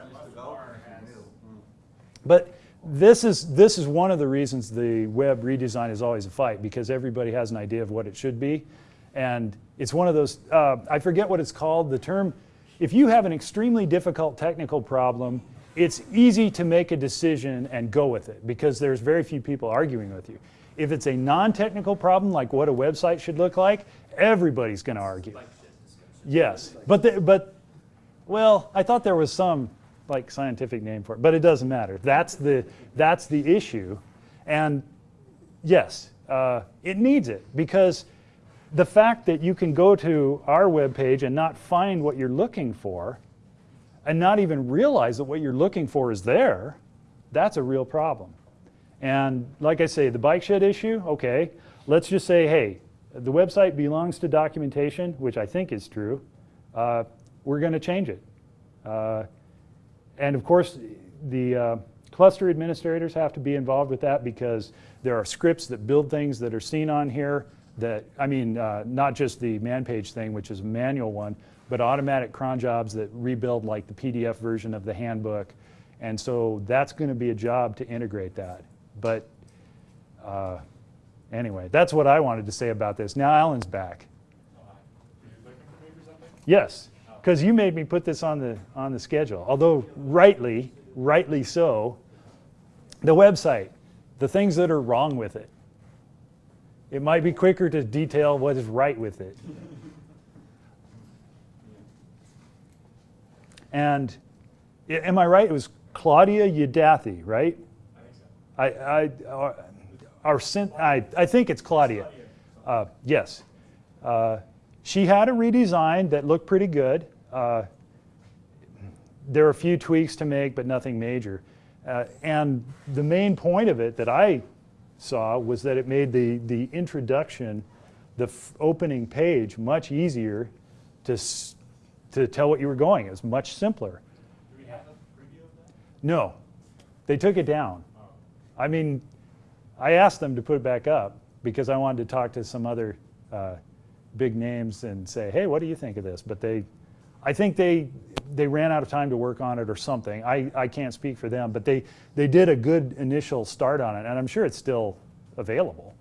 But this is this is one of the reasons the web redesign is always a fight because everybody has an idea of what it should be, and it's one of those. Uh, I forget what it's called. The term. If you have an extremely difficult technical problem, it's easy to make a decision and go with it because there's very few people arguing with you. If it's a non-technical problem, like what a website should look like, everybody's going to argue. Bike shed discussion. Yes, but the, but well, I thought there was some like scientific name for it, but it doesn't matter. That's the that's the issue, and yes, uh, it needs it because the fact that you can go to our webpage and not find what you're looking for, and not even realize that what you're looking for is there, that's a real problem. And like I say, the bike shed issue, okay, let's just say, hey, the website belongs to documentation, which I think is true. Uh, we're going to change it. Uh, and of course, the uh, cluster administrators have to be involved with that because there are scripts that build things that are seen on here that, I mean, uh, not just the man page thing, which is a manual one, but automatic cron jobs that rebuild like the PDF version of the handbook. And so that's going to be a job to integrate that. But uh, anyway, that's what I wanted to say about this. Now Alan's back. Were you looking for me for something? Yes, because you made me put this on the on the schedule. Although rightly, rightly so. The website, the things that are wrong with it. It might be quicker to detail what is right with it. And am I right? It was Claudia Udathi, right? I think. I, I, our, our I, I think it's Claudia. Uh, yes. Uh, she had a redesign that looked pretty good. Uh, there were a few tweaks to make, but nothing major. Uh, and the main point of it that I saw was that it made the, the introduction, the f- opening page, much easier to, s- to tell what you were going. It was much simpler. Do we have a preview of that? No, they took it down. Oh. I mean, I asked them to put it back up because I wanted to talk to some other uh, big names and say, hey, what do you think of this? But they, I think they, they ran out of time to work on it or something. I, I can't speak for them, but they, they did a good initial start on it, and I'm sure it's still available.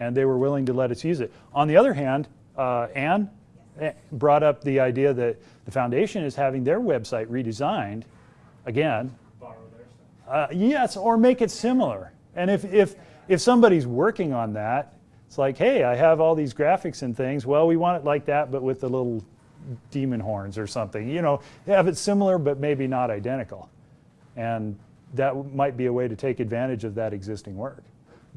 And they were willing to let us use it. On the other hand, uh, Anne eh, brought up the idea that the foundation is having their website redesigned again Borrow their stuff. uh, yes, or make it similar. And if, if, if somebody's working on that, it's like, hey, I have all these graphics and things. Well, we want it like that, but with the little demon horns or something. You know, have it similar, but maybe not identical. And that might be a way to take advantage of that existing work.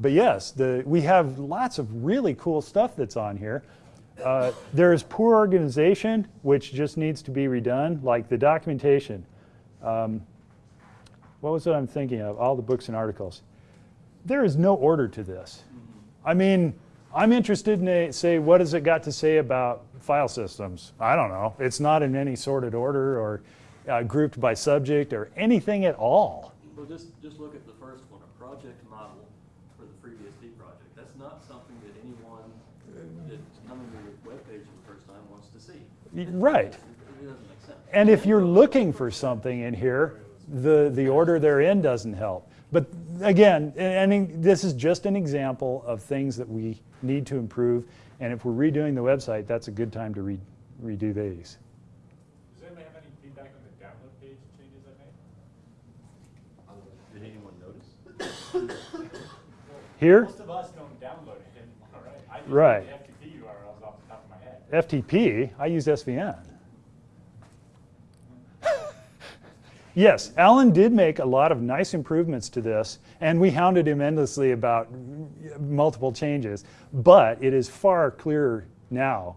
But yes, the, we have lots of really cool stuff that's on here. Uh, there's poor organization, which just needs to be redone, like the documentation. Um, what was it I'm thinking of? All the books and articles. There is no order to this. I mean, I'm interested in, a, say, what has it got to say about file systems? I don't know. It's not in any sorted order or uh, grouped by subject or anything at all. Well, just, just look at the first one, a project model for the FreeBSD project. That's not something that anyone that's coming to your webpage for the first time wants to see. Right. It doesn't make sense. And if you're looking for something in here, the, the order they're in doesn't help. But again, and this is just an example of things that we need to improve. And if we're redoing the website, that's a good time to re, redo these. Does anybody have any feedback on the download page changes I made? Did anyone notice? Here, Most of us don't download it anymore, right? I just Right. the FTP URLs off the top of my head. FTP, I use SVN. Yes, Alan did make a lot of nice improvements to this, and we hounded him endlessly about multiple changes, but it is far clearer now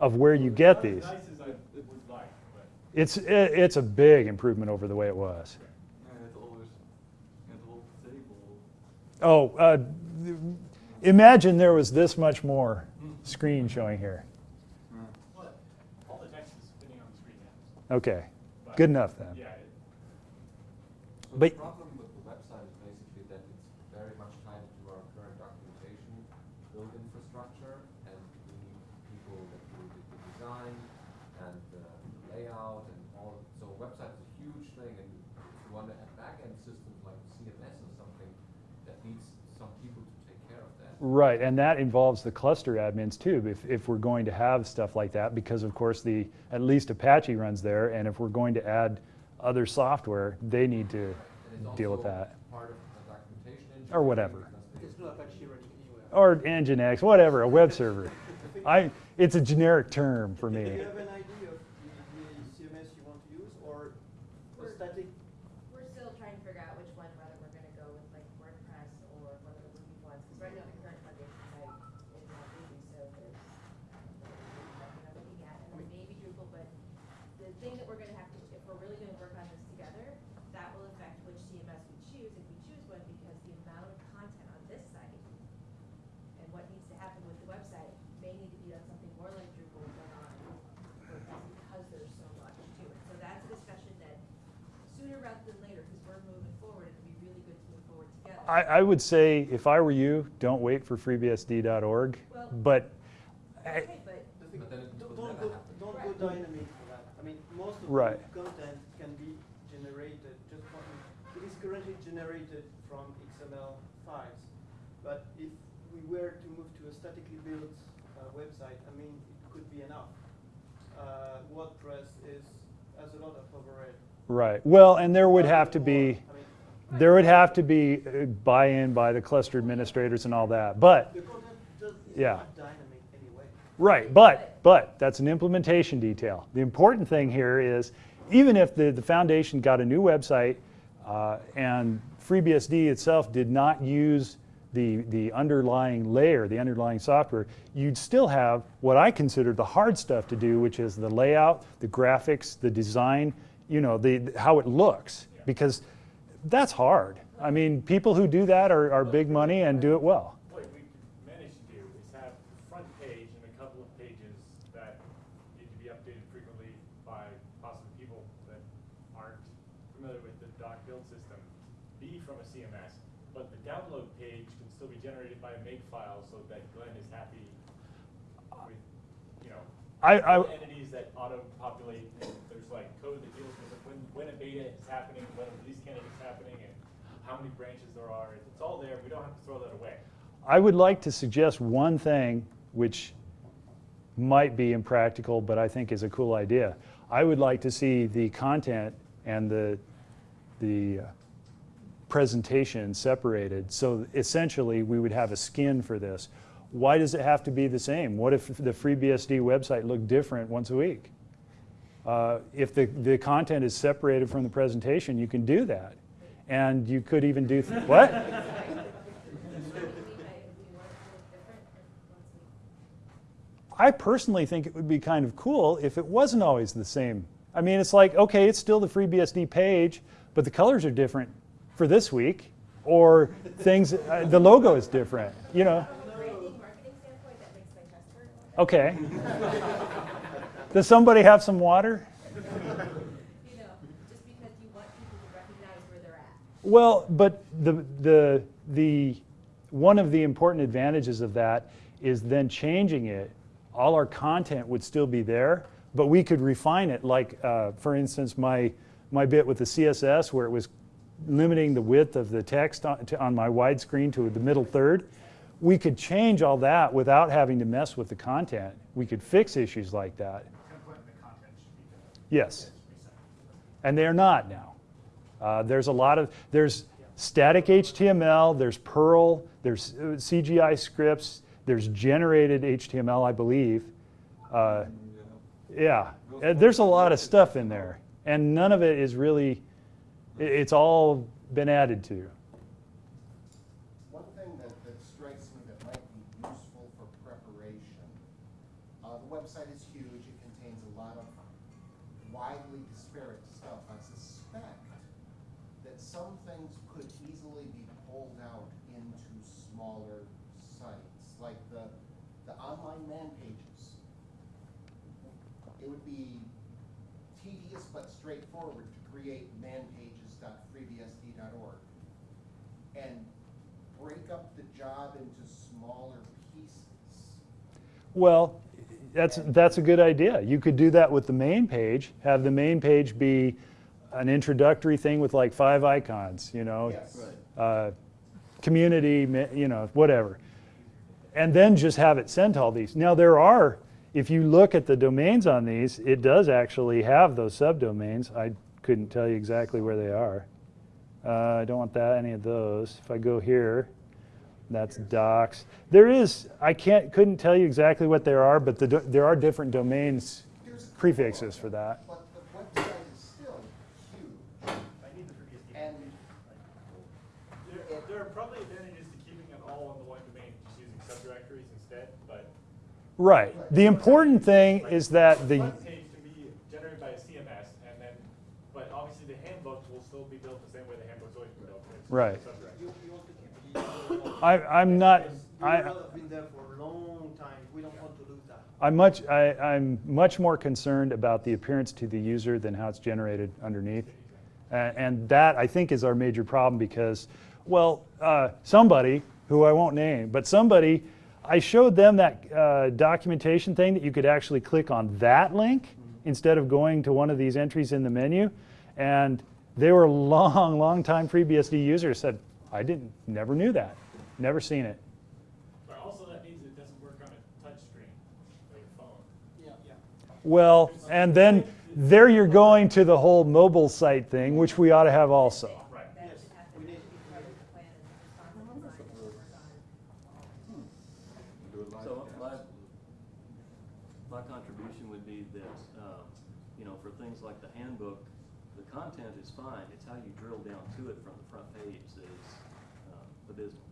of where you get these. As nice as I would like, but. It's, it's a big improvement over the way it was. And the whole, and the whole table. Oh, uh, imagine there was this much more screen showing here. What? All the text is fitting on Okay, good enough then. Yeah, it- So But- the problem with the website is basically that it's very much tied to our current documentation, build infrastructure, and we need people that do the, the design and the layout and all. So a website is a huge thing, and if you want to have back-end systems like CMS or something, that needs some people to take care of that. Right, and that involves the cluster admins too, if, if we're going to have stuff like that, because of course the, at least Apache runs there, and if we're going to add other software, they need to deal with that. Or whatever. Or Nginx, whatever, a web server. I, it's a generic term for me. you have an idea of the, the CMS you want to use, or a static? We're still trying to figure out which one, whether we're gonna go with like WordPress or one of the Ruby ones, because right now the current foundation site is not Ruby, so there's, um, nothing I'm looking at, and then maybe Drupal, but the thing that we're gonna have to, if we're really gonna work on this together, that will affect which CMS we choose, if we choose one, because the amount of content on this site and what needs to happen with the website may need to be on something more like Drupal than on WordPress, because there's so much to it. So that's a discussion that sooner rather than later, because we're moving forward, it'd be really good to move forward together. I, I would say, if I were you, don't wait for freebsd.org, Well- but Okay, but But then Don't don't go, don't Right. go dynamic for that. I mean, most of Right. the content can be generated, just one, it is currently generated from XML files. But if we were to move to a statically built uh, website, I mean, it could be enough. Uh, WordPress is, has a lot of overhead. Right. Well, and there would have to be, I mean, there would have to be uh, buy-in by the cluster administrators and all that. But, the content does, is Yeah. not dynamic anyway. right, but, but that's an implementation detail. The important thing here is, even if the, the foundation got a new website uh, and FreeBSD itself did not use the, the underlying layer, the underlying software, you'd still have what I consider the hard stuff to do, which is the layout, the graphics, the design, you know, the, how it looks. Because that's hard. I mean, people who do that are, are big money and do it well. what we could manage to do is have the front page and a couple of pages that need to be updated frequently by possibly people that aren't familiar with the doc build system, be from a CMS, but the download page can still be generated by a makefile so that Glenn is happy with, you know, I, I, entities that auto-populate, and there's like code that deals with when, when a beta is happening, when a release candidate is happening, and how many branches there are, it's all there, we don't have to throw that away. I would like to suggest one thing which might be impractical, but I think is a cool idea. I would like to see the content and the, the uh, presentation separated. So essentially, we would have a skin for this. Why does it have to be the same? What if the FreeBSD website looked different once a week? Uh, if the, the content is separated from the presentation, you can do that. And you could even do, what? I personally think it would be kind of cool if it wasn't always the same. I mean, it's like, okay, it's still the FreeBSD page, but the colors are different for this week, or things, uh, the logo is different, you know? Okay. Does somebody have some water? You know, just because you want people to recognize where they're at. Well, but the, the, the, one of the important advantages of that is then changing it. All our content would still be there, but we could refine it. Like, uh, for instance, my, my bit with the CSS where it was limiting the width of the text on, to, on my widescreen to the middle third. We could change all that without having to mess with the content. We could fix issues like that. Template and the content should be different. Yes. And they're not now. Uh, there's a lot of, there's static HTML, there's Perl, there's uh, CGI scripts, there's generated HTML, I believe. Uh, yeah, Uh, there's a lot of stuff in there. And none of it is really, it's all been added to. One thing that, that strikes me that might be useful for preparation, uh, the website is huge, it contains a lot of widely disparate stuff. I suspect that some things could easily be pulled out into smaller sites, like the, the online man pages. It would be tedious straightforward to create manpages.freebsd.org and break up the job into smaller pieces. Well, that's, that's a good idea. You could do that with the main page, have the main page be an introductory thing with like five icons, you know? Yes. uh, community, you know, whatever. And then just have it sent all these. Now there are, if you look at the domains on these, it does actually have those subdomains. I couldn't tell you exactly where they are. Uh, I don't want that, any of those. If I go here, that's docs. There is, I can't, couldn't tell you exactly what there are, but the, there are different domains prefixes for that. But the website is still huge. I need the FreeBSD. And There, there are probably advantages to keeping it all in the one domain, just using subdirectories instead, but Right. The important thing Like, is that the, front page can be generated by a CMS, and then, but obviously the handbook will still be built the same way the handbook's always been built. it's Right. subdirectory. You, you want to keep the URL. I, I'm not, I have been there for a long time. We don't want to lose that. I'm much, I, I'm much more concerned about the appearance to the user than how it's generated underneath. A- And that, I think, is our major problem because, well, uh, somebody, who I won't name, but somebody, I showed them that uh, documentation thing that you could actually click on that link instead of going to one of these entries in the menu. And they were long, long time FreeBSD users said, I didn't, never knew that, never seen it. But also that means it doesn't work on a touch screen, like a phone. Yeah, yeah. Well, and then there you're going to the whole mobile site thing, which we ought to have also. Right. That Yes, should have to we be need- part of the plan and responsible design that we work on. So my, my contribution would be that, um, you know, for things like the handbook, the content is fine, it's how you drill down to it from the front page that is uh, abysmal.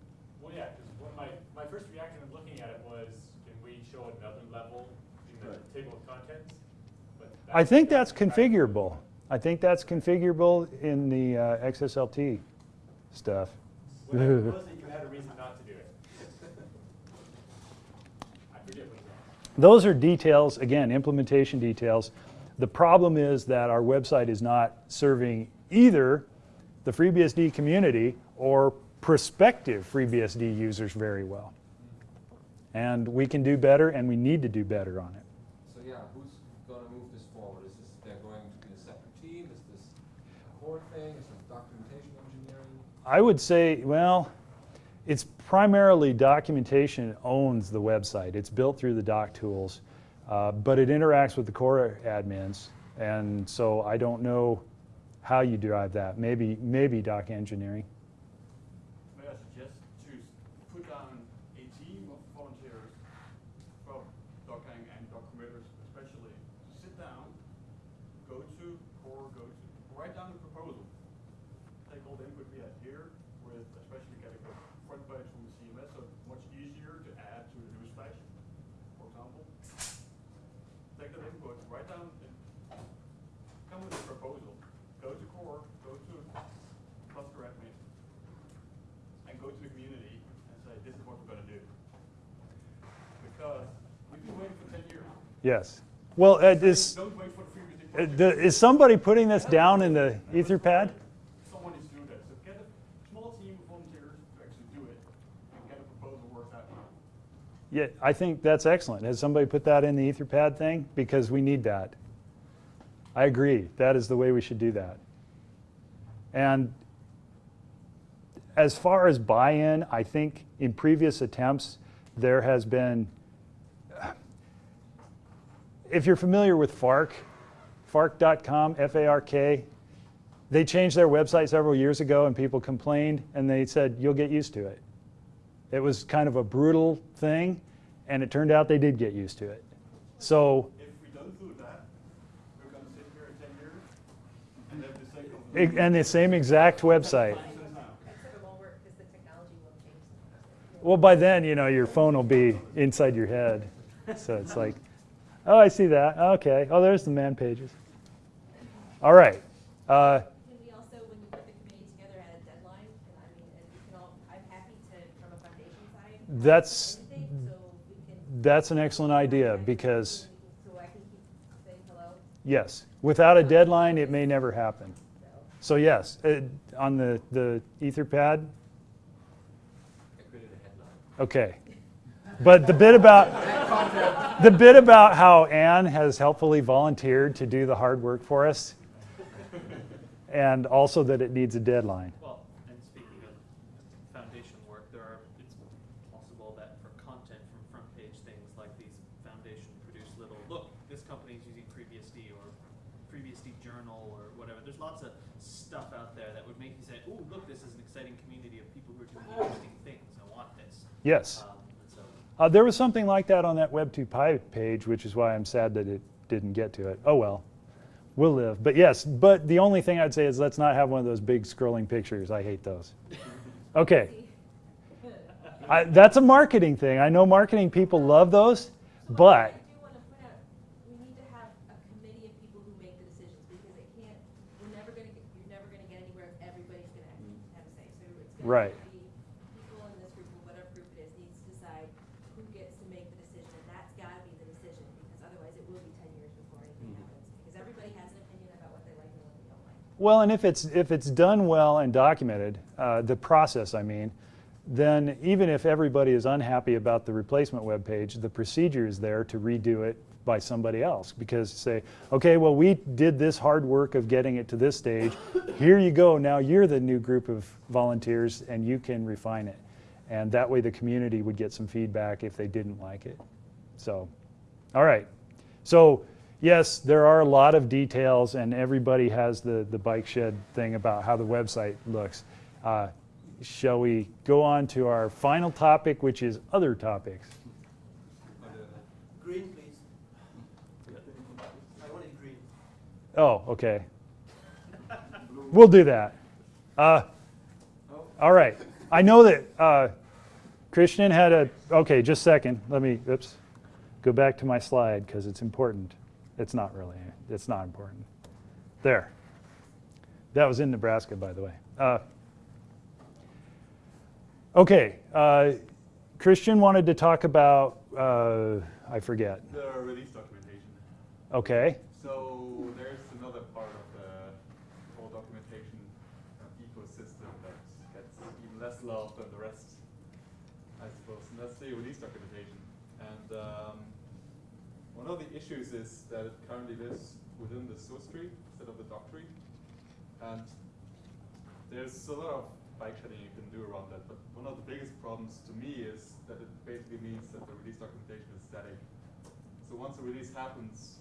Well, yeah, because what my, my first reaction of looking at it was, can we show another level in the Right. table of contents? But I think that's configurable. I think that's configurable in the uh, XSLT stuff. Well, that was that you had a reason not to do it. I forget what. Those are details, again, implementation details. The problem is that our website is not serving either the FreeBSD community or prospective FreeBSD users very well. And we can do better, and we need to do better on it. So yeah, who's gonna move this forward? Is this, they're going to be a separate team? Is this a core thing? Is this documentation engineering? I would say, well, it's primarily documentation owns the website. It's built through the doc tools, uh, but it interacts with the core admins. And so I don't know how you drive that. Maybe, maybe doc engineering. May I suggest to s- put down a team of volunteers from doceng and doc committers especially, to sit down, go to core, go to, write down the proposal. Take all the input we have here with especially getting the front page from the CMS, so it's much easier to add to the newsflash, for example. Take that input, write down, and come with a proposal. Go to core, go to cluster admin, and go to the community and say, this is what we're gonna do. Because we've been waiting for ten years. Yes. Well, uh, is, Don't wait for the uh, is somebody putting this down in the Etherpad? Someone needs to do that, so get a small team of volunteers to actually do it, and get a proposal worked out. Yeah, I think that's excellent. Has somebody put that in the Etherpad thing? Because we need that. I agree. That is the way we should do that. And as far as buy-in, I think in previous attempts, there has been, if you're familiar with Fark, Fark.com, F-A-R-K, they changed their website several years ago and people complained and they said, you'll get used to it. It was kind of a brutal thing, and it turned out they did get used to it. So, If we don't do that, we're gonna sit here in ten years and have the same. and the same exact website. conversations now. Except it won't work because the technology will change. Well, by then, you know, your phone will be inside your head. So it's like, oh, I see that. Okay. Oh, there's the man pages. All right. Uh, Can we also, when you put the committee together, add a deadline? And I mean, and we can all, I'm happy to, from a foundation side. That's- anything, So we can. that's an excellent idea because, So I can keep saying hello. yes, Without a deadline, it may never happen. So yes, uh, on the, the Etherpad, I created a headline. okay. But the bit about, the bit about how Anne has helpfully volunteered to do the hard work for us, and also that it needs a deadline. Well, and speaking of foundation work, there are, it's possible that for content from front page things like these foundation produce little, look, this company's using FreeBSD or FreeBSD journal or whatever. There's lots of stuff out there that would make you say, ooh, look, this is an exciting community of people who are doing interesting things. I want this. Yes. Um, Uh, there was something like that on that Web2Py page, which is why I'm sad that it didn't get to it. Oh well, we'll live. But yes, but the only thing I'd say is let's not have one of those big scrolling pictures. I hate those. Okay, I, that's a marketing thing. I know marketing people love those, but I do want to point out, we need to have a committee of people who make the decisions, because it can't, we're never gonna get, you're never gonna get anywhere if everybody's gonna have, have a say. So it's Right. gonna be people in this group, or whatever group it is, needs to decide who gets to make the decision, and that's gotta be the decision, because otherwise it will be ten years before anything happens. Because everybody has an opinion about what they like and what they don't like. Well, and if it's if it's done well and documented, uh, the process, I mean, then even if everybody is unhappy about the replacement web page, the procedure is there to redo it by somebody else. Because say, okay, well, we did this hard work of getting it to this stage. Here you go. Now you're the new group of volunteers, and you can refine it. And that way, the community would get some feedback if they didn't like it. So, all right. So, yes, there are a lot of details, and everybody has the, the bike shed thing about how the website looks. Uh, shall we go on to our final topic, which is other topics? Green, please. I want it green. Oh, okay. We'll do that. Uh, all right. I know that uh, Christian had a. Okay, just a second. Let me. Oops. Go back to my slide because it's important. It's not really. It's not important. There. That was in Nebraska, by the way. Uh, okay. Uh, Christian wanted to talk about. Uh, I forget. The release documentation. Okay. So there's another part of the whole documentation ecosystem that gets even less love than the rest, I suppose, and that's the release documentation. And um, one of the issues is that it currently lives within the source tree instead of the doc tree. And there's a lot of bike shedding you can do around that, but one of the biggest problems to me is that it basically means that the release documentation is static. So once a release happens,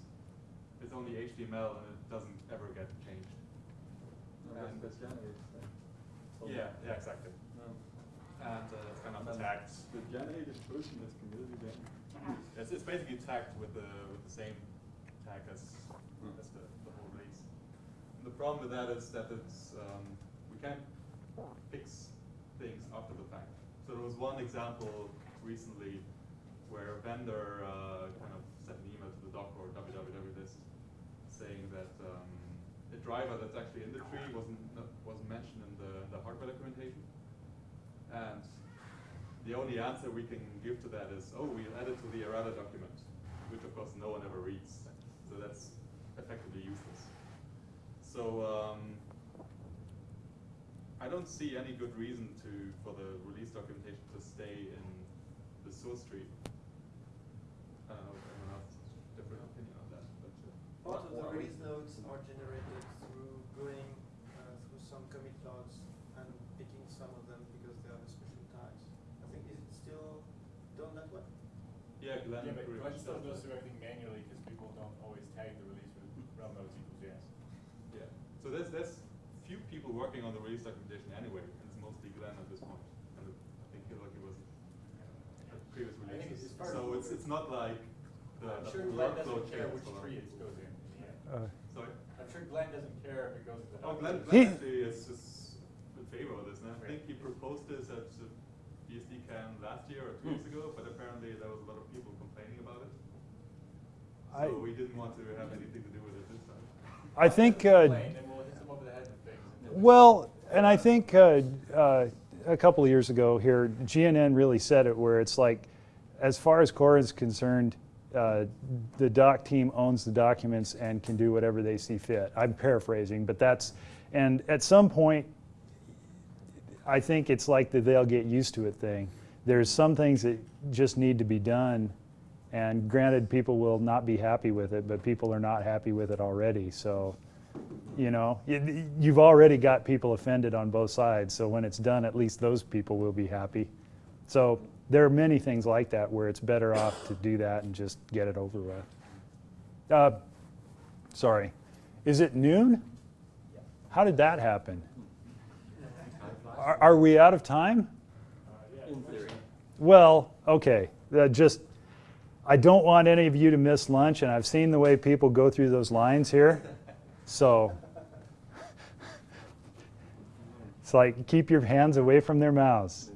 it's only HTML and it doesn't ever get changed. And- Yeah, yeah, exactly. And uh, it's kind of tagged. The generated version is community then? It's, it's basically tagged with the with the same tag as as the, the whole release. And the problem with that is that it's um, we can't fix things after the fact. So there was one example recently where a vendor uh, kind of sent an email to the doc or www list saying that um, a driver that's actually in the tree wasn't wasn't mentioned in the, the hardware documentation. And the only answer we can give to that is, oh, we'll add it to the errata document, which of course no one ever reads. So that's effectively useless. So um, I don't see any good reason to for the release documentation to stay in the source tree. I don't know if anyone else has a different opinion on that, but uh, Part of the release notes are generated through going uh, through some commit logs and picking some of them because they have a special tags. I think is it still done that way? yeah, Glenn. Yeah, but pretty Glenn much still does does that. everything manually because people don't always tag the release with relnotes equals yes. Yeah. So there's there's few people working on the release documentation anyway, and it's mostly Glenn at this point. And I think he like it was at previous releases. it's So it's it's not like the, I'm the sure Glenn doesn't care which tree it goes in. in the end. Uh, Sorry. I'm sure Glenn doesn't care if it goes to the. Oh, Glenn, document. Glenn He- actually is, is in favor of this, and I think he proposed this at the BSDCan last year or two years ago, but apparently there was a lot of people complaining about it. I- So we didn't want to have anything to do with it this time. I think. Uh, Explain, then we'll hit them over the head with things. and then- Well, and I think uh, uh, a couple of years ago here, GNN really said it where it's like, as far as Core is concerned, uh, the doc team owns the documents and can do whatever they see fit. I'm paraphrasing, but that's, and at some point, I think it's like the they'll get used to it thing. There's some things that just need to be done, and granted, people will not be happy with it, but people are not happy with it already. So, you know, you've already got people offended on both sides. So when it's done, at least those people will be happy. So there are many things like that where it's better off to do that and just get it over with. Uh, sorry, is it noon? How did that happen? Are, are we out of time? Well, okay. Uh, just, I don't want any of you to miss lunch, and I've seen the way people go through those lines here. So, it's like keep your hands away from their mouths.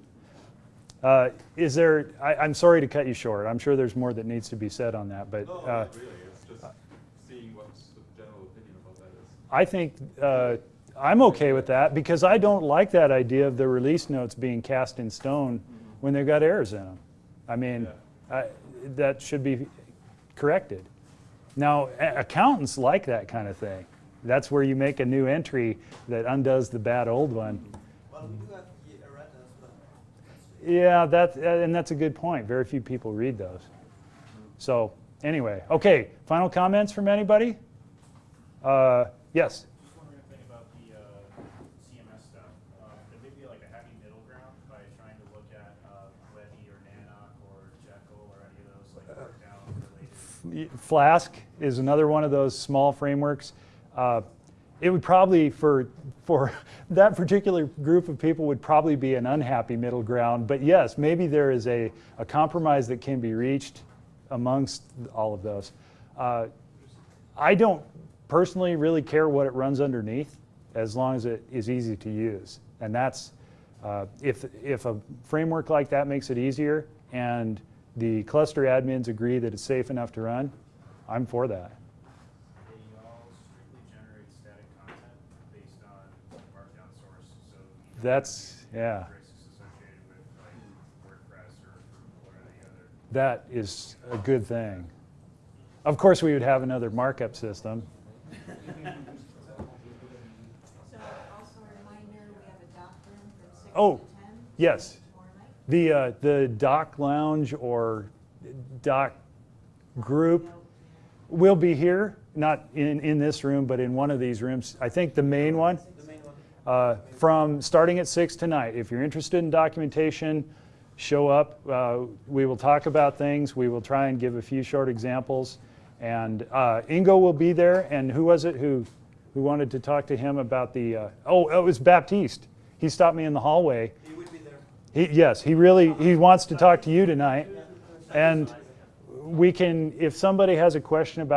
Uh, is there, I, I'm sorry to cut you short. I'm sure there's more that needs to be said on that, but No, uh, really, it's just seeing what's the general opinion about that is. I think uh, I'm okay with that because I don't like that idea of the release notes being cast in stone when they've got errors in them. I mean, I, that should be corrected. Now, accountants like that kind of thing. That's where you make a new entry that undoes the bad old one. Well, we do have the errata as well. Yeah, that, uh, and that's a good point. Very few people read those. So, anyway, okay, final comments from anybody? Uh, yes? Just wondering a thing about the uh, CMS stuff. Uh, There may be like a happy middle ground by trying to look at uh, Levy or Nanoc or Jekyll or any of those like markdown related. Flask is another one of those small frameworks. Uh, it would probably, for, for that particular group of people, would probably be an unhappy middle ground. But yes, maybe there is a, a compromise that can be reached amongst all of those. Uh, I don't personally really care what it runs underneath as long as it is easy to use. And that's, uh, if, if a framework like that makes it easier and the cluster admins agree that it's safe enough to run, I'm for that. They all strictly generate static content based on markdown source, so. That's, yeah, with like WordPress or Drupal or any other. that is a good thing. Of course, we would have another markup system. So also a reminder, we have a doc room from six Oh, to ten. yes. The, uh, the doc lounge or doc group will be here, not in, in this room, but in one of these rooms. I think the main one. Uh, from starting at 6 tonight. If you're interested in documentation, show up. Uh, we will talk about things. We will try and give a few short examples. And uh, Ingo will be there. And who was it who, who wanted to talk to him about the, uh, oh, it was Baptiste. He stopped me in the hallway. He will be there. He, yes, he really, he wants to talk to you tonight. And we can, if somebody has a question about